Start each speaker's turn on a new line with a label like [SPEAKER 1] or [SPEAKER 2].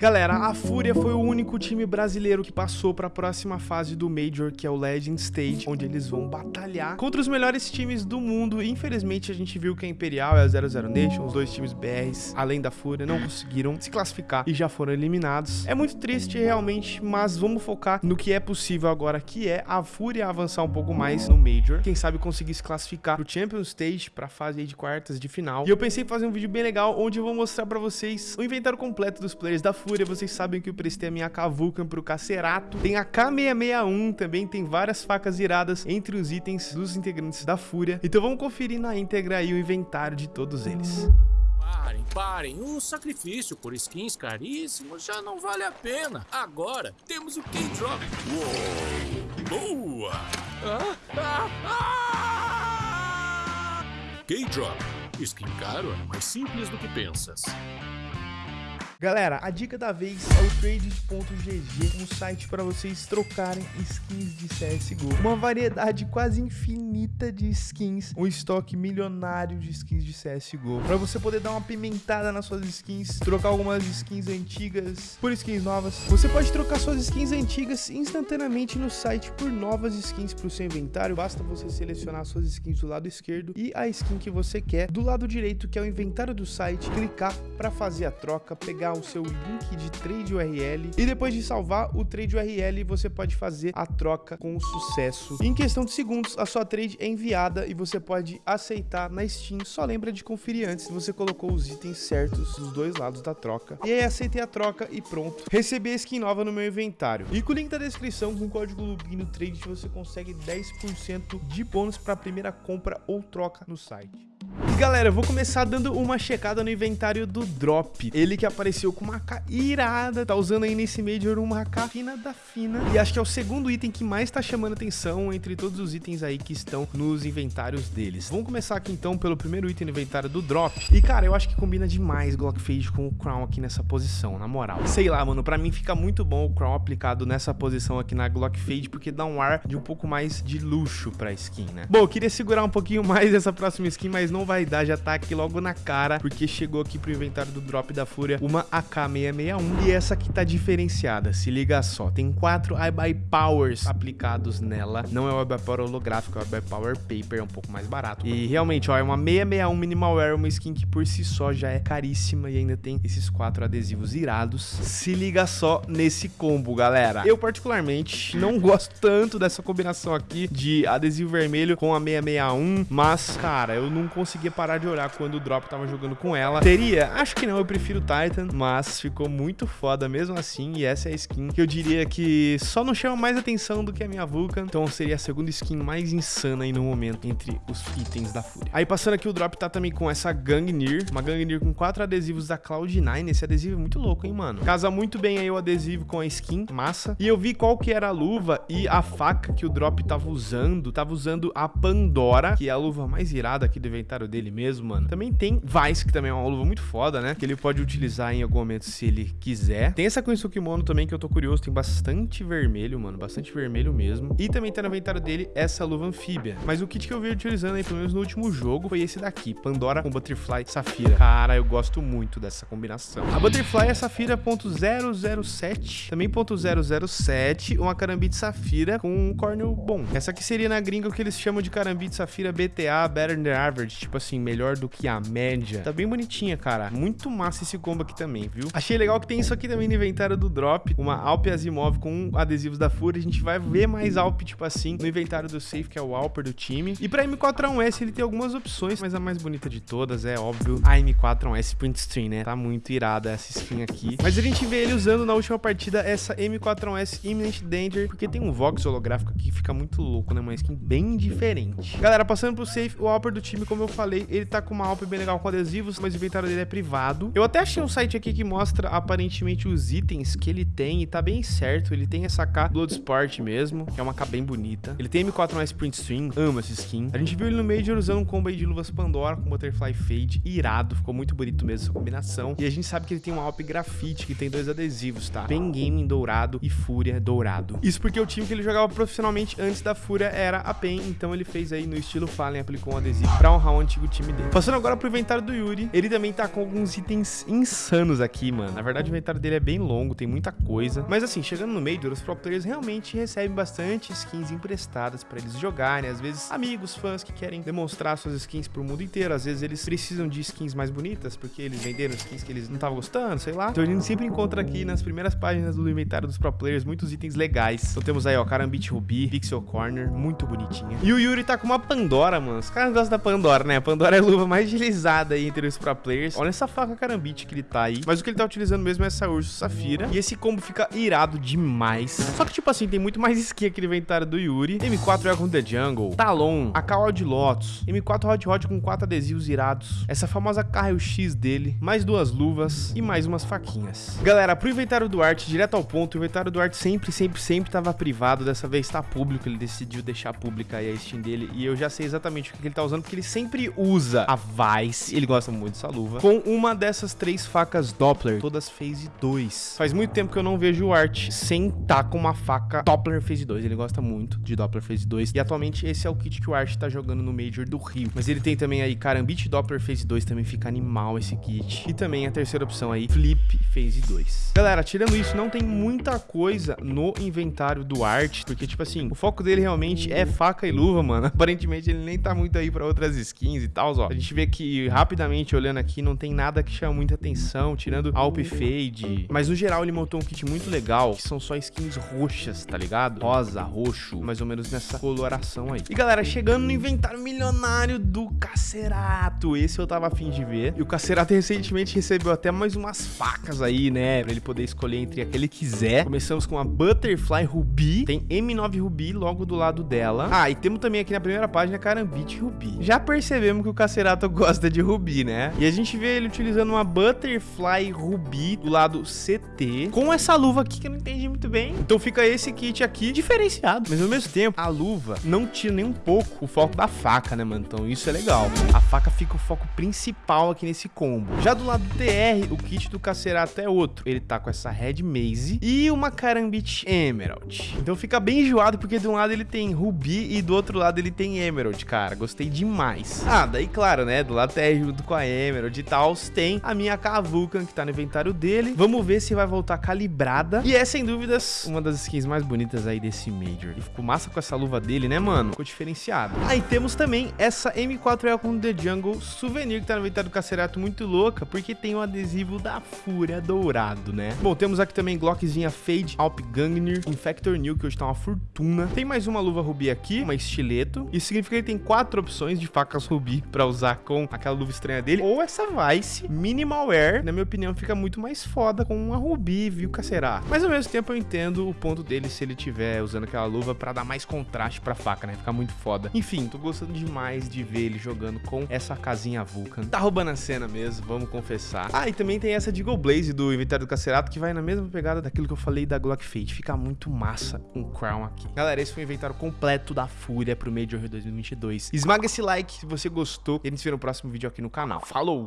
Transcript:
[SPEAKER 1] Galera, a Fúria foi o único time brasileiro que passou para a próxima fase do Major, que é o Legend Stage, onde eles vão batalhar contra os melhores times do mundo. Infelizmente, a gente viu que a Imperial e a 00 Nation, os dois times BRs, além da Fúria, não conseguiram se classificar e já foram eliminados. É muito triste, realmente, mas vamos focar no que é possível agora, que é a Fúria avançar um pouco mais no Major. Quem sabe conseguir se classificar pro Champions Stage, para a fase de quartas de final. E eu pensei em fazer um vídeo bem legal, onde eu vou mostrar para vocês o inventário completo dos players da Fúria Fúria, vocês sabem que eu prestei a minha Kavulcan pro Cacerato. Tem a K661 também, tem várias facas iradas entre os itens dos integrantes da Fúria. Então vamos conferir na íntegra aí o inventário de todos eles.
[SPEAKER 2] Parem, parem. O sacrifício por skins caríssimos já não vale a pena. Agora temos o K-Drop. Boa! Ah, ah, ah! K-Drop. Skin caro é mais simples do que pensas.
[SPEAKER 1] Galera, a dica da vez é o trades.gg, um site para vocês trocarem skins de CSGO. Uma variedade quase infinita de skins, um estoque milionário de skins de CSGO. Para você poder dar uma pimentada nas suas skins, trocar algumas skins antigas por skins novas. Você pode trocar suas skins antigas instantaneamente no site por novas skins para o seu inventário. Basta você selecionar suas skins do lado esquerdo e a skin que você quer do lado direito, que é o inventário do site, clicar para fazer a troca, pegar o seu link de trade URL e depois de salvar o trade URL, você pode fazer a troca com sucesso. Em questão de segundos, a sua trade é enviada e você pode aceitar na Steam. Só lembra de conferir antes se você colocou os itens certos dos dois lados da troca. E aí aceitei a troca e pronto. Recebi a skin nova no meu inventário. E com o link da descrição, com o código Lubino Trade, você consegue 10% de bônus para a primeira compra ou troca no site. E galera, eu vou começar dando uma checada no inventário do Drop. Ele que apareceu com uma AK irada, tá usando aí nesse Major uma AK fina da fina. E acho que é o segundo item que mais tá chamando atenção entre todos os itens aí que estão nos inventários deles. Vamos começar aqui então pelo primeiro item no inventário do Drop. E cara, eu acho que combina demais Glock Fade com o Crown aqui nessa posição, na moral. Sei lá, mano, pra mim fica muito bom o Crown aplicado nessa posição aqui na Glock Fade, porque dá um ar de um pouco mais de luxo pra skin, né? Bom, eu queria segurar um pouquinho mais essa próxima skin, mas não vai dar, já tá aqui logo na cara, porque chegou aqui pro inventário do Drop da Fúria uma AK-661 e essa aqui tá diferenciada, se liga só, tem quatro iBuy Powers aplicados nela, não é o iBuy Power holográfico, é o iBuy Power Paper, é um pouco mais barato. E realmente, ó, é uma 661 Minimal Wear, uma skin que por si só já é caríssima e ainda tem esses quatro adesivos irados. Se liga só nesse combo, galera. Eu particularmente não gosto tanto dessa combinação aqui de adesivo vermelho com a 661, mas, cara, eu não consigo conseguia parar de olhar quando o Drop tava jogando com ela. Teria? Acho que não, eu prefiro Titan, mas ficou muito foda mesmo assim, e essa é a skin que eu diria que só não chama mais atenção do que a minha Vulcan, então seria a segunda skin mais insana aí no momento entre os itens da Fúria. Aí passando aqui o Drop tá também com essa Gangnir, uma Gangnir com quatro adesivos da Cloud9, esse adesivo é muito louco, hein, mano? Casa muito bem aí o adesivo com a skin, massa. E eu vi qual que era a luva e a faca que o Drop tava usando, tava usando a Pandora, que é a luva mais irada aqui do inventário dele mesmo, mano. Também tem Vice, que também é uma luva muito foda, né? Que ele pode utilizar em algum momento se ele quiser. Tem essa com o Kimono também, que eu tô curioso. Tem bastante vermelho, mano. Bastante vermelho mesmo. E também tá no inventário dele essa luva anfíbia. Mas o kit que eu vi utilizando aí, pelo menos no último jogo, foi esse daqui. Pandora com Butterfly Safira. Cara, eu gosto muito dessa combinação. A Butterfly é Safira .007. Também .007. Uma Carambite Safira com um cornel bom. Essa aqui seria na gringa o que eles chamam de Carambite Safira BTA, Better Than Average. Tipo assim, melhor do que a média. Tá bem bonitinha, cara. Muito massa esse combo aqui também, viu? Achei legal que tem isso aqui também no inventário do Drop. Uma Alp Asimov com adesivos da Fúria. A gente vai ver mais Alp, tipo assim, no inventário do Safe, que é o Alper do time. E pra M4A1S ele tem algumas opções, mas a mais bonita de todas é, óbvio, a M4A1S Print Stream, né? Tá muito irada essa skin aqui. Mas a gente vê ele usando na última partida essa M4A1S Imminent Danger, porque tem um Vox holográfico aqui que fica muito louco, né? Uma skin bem diferente. Galera, passando pro Safe, o Alper do time, como eu falei, ele tá com uma Alp bem legal com adesivos, mas o inventário dele é privado. Eu até achei um site aqui que mostra aparentemente os itens que ele tem e tá bem certo. Ele tem essa K Bloodsport mesmo, que é uma K bem bonita. Ele tem M4 mais Sprint String, amo essa skin. A gente viu ele no Major usando um combo de luvas Pandora com Butterfly Fade, irado, ficou muito bonito mesmo essa combinação. E a gente sabe que ele tem um Alp Grafite, que tem dois adesivos, tá? Pen Gaming dourado e Fúria dourado. Isso porque o time que ele jogava profissionalmente antes da Fúria era a Pen, então ele fez aí no estilo Fallen, aplicou um adesivo pra um round antigo time dele. Passando agora pro inventário do Yuri, ele também tá com alguns itens insanos aqui, mano. Na verdade, o inventário dele é bem longo, tem muita coisa. Mas assim, chegando no Major, os pro players realmente recebem bastante skins emprestadas pra eles jogarem. Às vezes, amigos, fãs que querem demonstrar suas skins pro mundo inteiro. Às vezes, eles precisam de skins mais bonitas, porque eles venderam skins que eles não estavam gostando, sei lá. Então, a gente sempre encontra aqui nas primeiras páginas do inventário dos pro players muitos itens legais. Então, temos aí, ó, Karambit Ruby, Pixel Corner, muito bonitinha. E o Yuri tá com uma Pandora, mano. Os caras gostam da Pandora, né? A Pandora é a luva mais utilizada aí entre os pro players. Olha essa faca Karambit que ele tá aí. Mas o que ele tá utilizando mesmo é essa Urso Safira. E esse combo fica irado demais. Só que, tipo assim, tem muito mais skin aqui no inventário do Yuri. M4 Dragon The Jungle, Talon, AK de Lotus, M4 Hot Hot com quatro adesivos irados, essa famosa Carrel X dele, mais duas luvas e mais umas faquinhas. Galera, pro inventário do Art, direto ao ponto, o inventário do Art sempre, sempre, sempre tava privado. Dessa vez tá público, ele decidiu deixar pública aí a Steam dele. E eu já sei exatamente o que ele tá usando, porque ele sempre usa a Vice, ele gosta muito dessa luva, com uma dessas três facas Doppler, todas Phase 2. Faz muito tempo que eu não vejo o Art sem tá com uma faca Doppler Phase 2, ele gosta muito de Doppler Phase 2. E atualmente esse é o kit que o Art tá jogando no Major do Rio. Mas ele tem também aí Karambit Doppler Phase 2, também fica animal esse kit. E também a terceira opção aí, Flip Phase 2. Galera, tirando isso, não tem muita coisa no inventário do Art, porque tipo assim, o foco dele realmente é faca e luva, mano. Aparentemente ele nem tá muito aí pra outras skins e tal, ó. A gente vê que rapidamente olhando aqui não tem nada que chama muita atenção, tirando Alp Fade. Mas no geral ele montou um kit muito legal, que são só skins roxas, tá ligado? Rosa, roxo, mais ou menos nessa coloração aí. E galera, chegando no inventário milionário do Cacerato. Esse eu tava afim de ver. E o Cacerato recentemente recebeu até mais umas facas aí, né? Pra ele poder escolher entre a que ele quiser. Começamos com a Butterfly Ruby. Tem M9 Ruby logo do lado dela. Ah, e temos também aqui na primeira página Karambit Ruby. Já percebemos que o Cacerato gosta de Ruby, né? E a gente vê ele utilizando uma Butterfly Ruby do lado CT. Com essa luva aqui que eu não entendi muito bem. Então fica esse kit aqui diferenciado. Mas ao mesmo tempo, a luva não tira nem um pouco o foco da faca, né, mano? Então isso é legal. A faca fica o foco principal aqui nesse combo. Já do lado do TR, o kit do Cacerato é outro. Ele tá com essa Red Maze e uma Karambit Emerald. Então fica bem enjoado, porque de um lado ele tem Ruby e do outro lado ele tem Emerald, cara. Gostei demais. Ah, daí claro, né, do lado junto com a Emerald e tal, tem a minha K-Vulcan que tá no inventário dele. Vamos ver se vai voltar calibrada. E é, sem dúvidas, uma das skins mais bonitas aí desse Major. E ficou massa com essa luva dele, né, mano? Ficou diferenciado. Aí temos também essa M4L com The Jungle Souvenir que tá no inventário do Cacerato muito louca, porque tem o um adesivo da Fúria dourado, né? Bom, temos aqui também Glockzinha Fade, Alp Gangnir, Infector New, que hoje tá uma fortuna. Tem mais uma luva rubi aqui, uma estileto. Isso significa que tem quatro opções de facas rubi pra usar com aquela luva estranha dele. Ou essa Vice Minimal Wear, na minha opinião, fica muito mais foda com uma rubi, viu, Cacerato? Mas ao mesmo tempo eu entendo o ponto dele se ele tiver usando aquela luva pra dar mais contraste pra faca, né? Ficar muito foda. Enfim, tô gostando demais de ver ele jogando com essa casinha Vulcan. Tá roubando a cena mesmo, vamos confessar. Ah, e também tem essa Deagle Blaze do inventário do Cacerato, que vai na mesma pegada daquilo que eu falei da Glock Fate. Fica muito massa o Crown aqui. Galera, esse foi o inventário completo da Fúria pro Major 2022. Esmaga esse like se você gostou e a gente se vê no próximo vídeo aqui no canal. Falou!